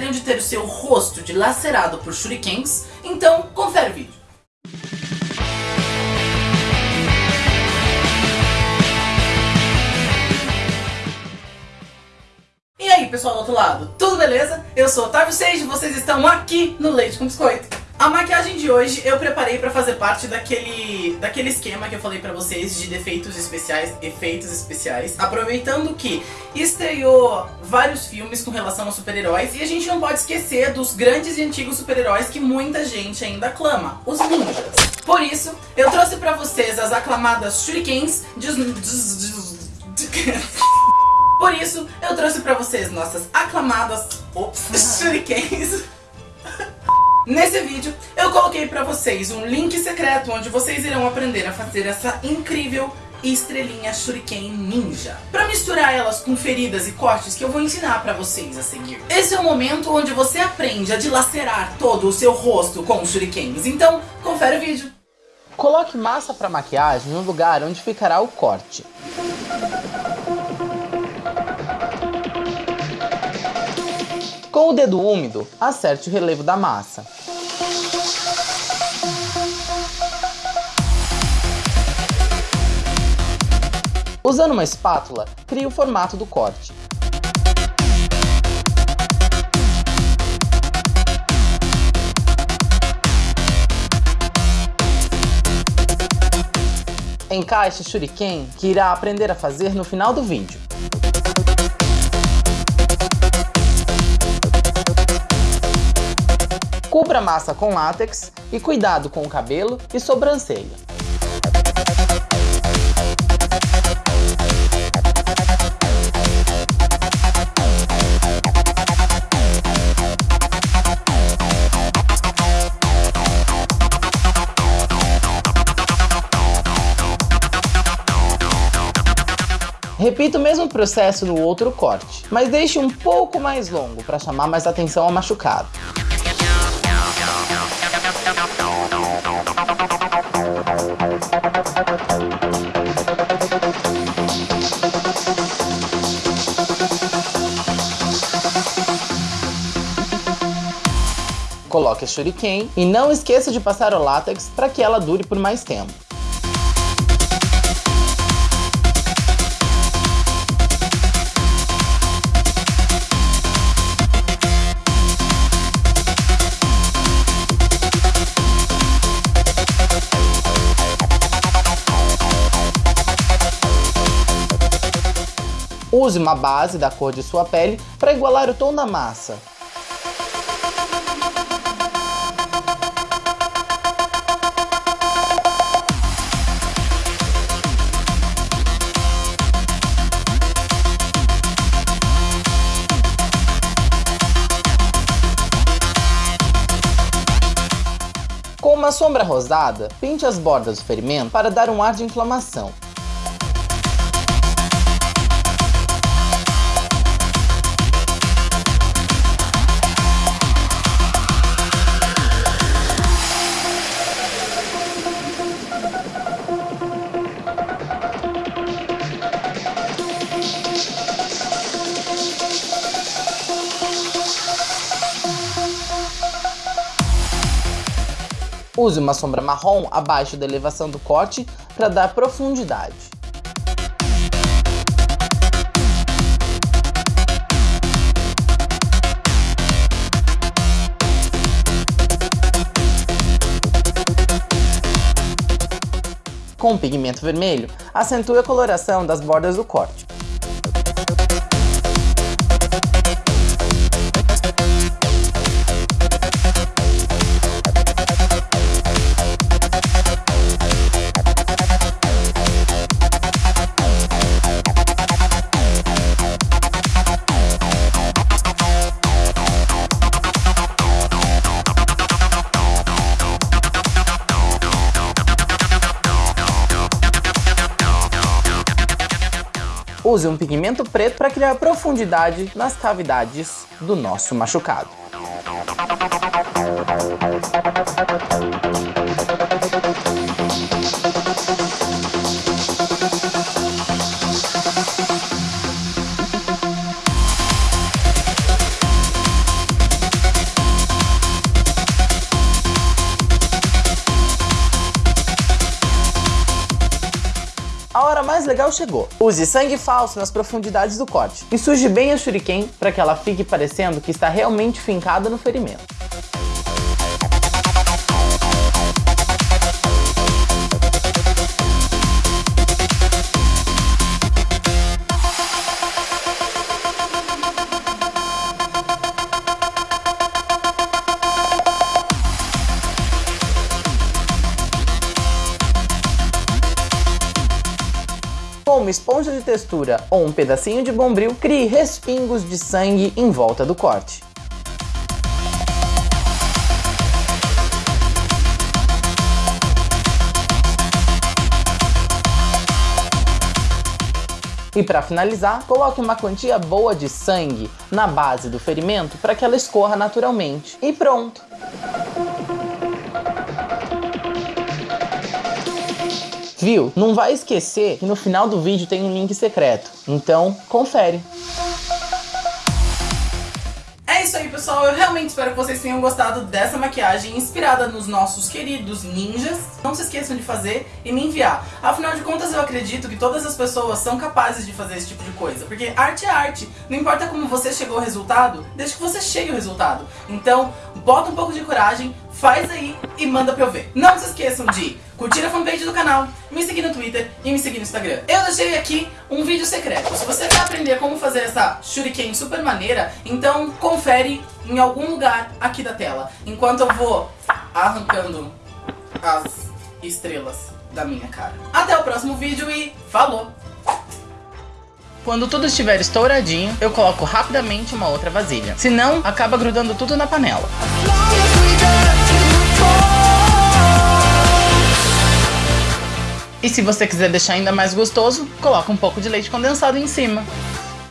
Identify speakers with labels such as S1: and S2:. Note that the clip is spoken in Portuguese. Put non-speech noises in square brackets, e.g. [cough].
S1: gostariam de ter o seu rosto dilacerado por shurikens? Então, confere o vídeo. E aí pessoal do outro lado, tudo beleza? Eu sou Otávio Seixas e vocês estão aqui no Leite com Biscoito. A maquiagem de hoje eu preparei pra fazer parte daquele, daquele esquema que eu falei pra vocês de defeitos especiais, efeitos especiais. Aproveitando que estreou vários filmes com relação a super-heróis e a gente não pode esquecer dos grandes e antigos super-heróis que muita gente ainda aclama, os ninjas. Por isso, eu trouxe pra vocês as aclamadas shurikens. [laughs] Por isso, eu trouxe pra vocês nossas aclamadas ops, [laughs] shurikens Nesse vídeo, eu coloquei pra vocês um link secreto onde vocês irão aprender a fazer essa incrível estrelinha Shuriken Ninja. Pra misturar elas com feridas e cortes que eu vou ensinar pra vocês a seguir. Esse é o momento onde você aprende a dilacerar todo o seu rosto com shurikens, então confere o vídeo.
S2: Coloque massa para maquiagem no lugar onde ficará o corte. Com o dedo úmido, acerte o relevo da massa. Usando uma espátula, crie o formato do corte. Encaixe o shuriken que irá aprender a fazer no final do vídeo. Cubra massa com látex e cuidado com o cabelo e sobrancelha. Repita o mesmo processo no outro corte, mas deixe um pouco mais longo para chamar mais atenção ao machucado. Coloque a shuriken e não esqueça de passar o látex para que ela dure por mais tempo. Use uma base da cor de sua pele para igualar o tom da massa. Com uma sombra rosada, pinte as bordas do ferimento para dar um ar de inflamação. Use uma sombra marrom abaixo da elevação do corte para dar profundidade. Com o pigmento vermelho, acentue a coloração das bordas do corte. Use um pigmento preto para criar profundidade nas cavidades do nosso machucado. Mais legal chegou. Use sangue falso nas profundidades do corte e suje bem a shuriken para que ela fique parecendo que está realmente fincada no ferimento. Com uma esponja de textura ou um pedacinho de bombril, crie respingos de sangue em volta do corte. E para finalizar, coloque uma quantia boa de sangue na base do ferimento para que ela escorra naturalmente. E pronto! Viu? Não vai esquecer que no final do vídeo tem um link secreto. Então, confere.
S1: É isso aí, pessoal. Eu realmente espero que vocês tenham gostado dessa maquiagem inspirada nos nossos queridos ninjas. Não se esqueçam de fazer e me enviar. Afinal de contas, eu acredito que todas as pessoas são capazes de fazer esse tipo de coisa. Porque arte é arte. Não importa como você chegou ao resultado, desde que você chegue ao resultado. Então, bota um pouco de coragem, faz aí e manda pra eu ver. Não se esqueçam de curtir a fanpage do canal, me seguir no Twitter e me seguir no Instagram. Eu deixei aqui um vídeo secreto. Se você quer aprender como fazer essa shuriken super maneira, então confere em algum lugar aqui da tela. Enquanto eu vou arrancando as estrelas da minha cara. Até o próximo vídeo e falou!
S2: Quando tudo estiver estouradinho, eu coloco rapidamente uma outra vasilha. Senão, acaba grudando tudo na panela. E se você quiser deixar ainda mais gostoso, coloca um pouco de leite condensado em cima.